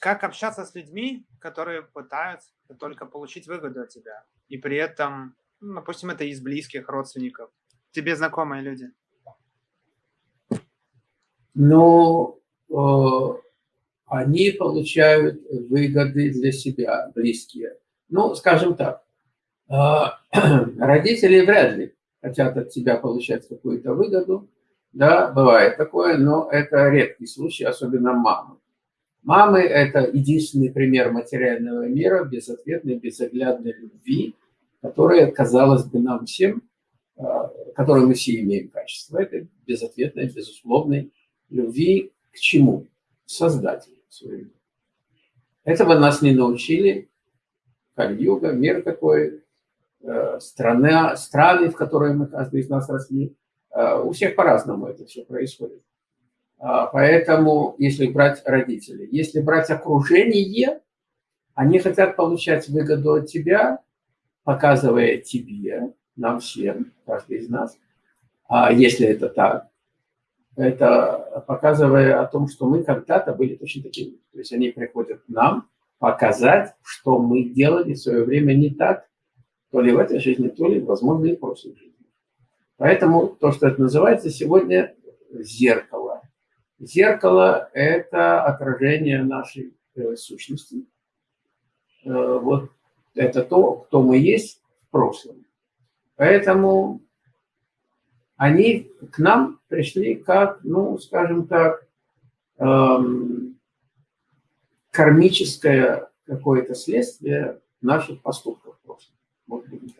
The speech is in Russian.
как общаться с людьми, которые пытаются только получить выгоду от тебя. И при этом, ну, допустим, это из близких родственников, тебе знакомые люди. Но э, они получают выгоды для себя, близкие. Ну, скажем так, э, родители вряд ли хотят от тебя получать какую-то выгоду. Да, бывает такое, но это редкий случай, особенно мамы. Мамы – это единственный пример материального мира, безответной, безоглядной любви, которая, казалось бы, нам всем, э, которой мы все имеем качество. Это безответной, безусловной любви к чему? Создателю своему. Этого нас не научили. Кальюга, мир такой, э, страна, страны, в которые мы, каждый из нас росли. Э, у всех по-разному это все происходит. А, поэтому, если брать родителей, если брать окружение, они хотят получать выгоду от тебя, показывая тебе, нам всем, каждый из нас, а если это так, это показывая о том, что мы когда-то были точно такими. То есть они приходят нам показать, что мы делали в свое время не так, то ли в этой жизни, то ли, возможно, и в прошлой жизни. Поэтому то, что это называется сегодня зеркало. Зеркало – это отражение нашей э, сущности. Э, вот это то, кто мы есть в прошлом. Поэтому они к нам пришли как, ну, скажем так, эм, кармическое какое-то следствие наших поступков. Вот будем так говорить.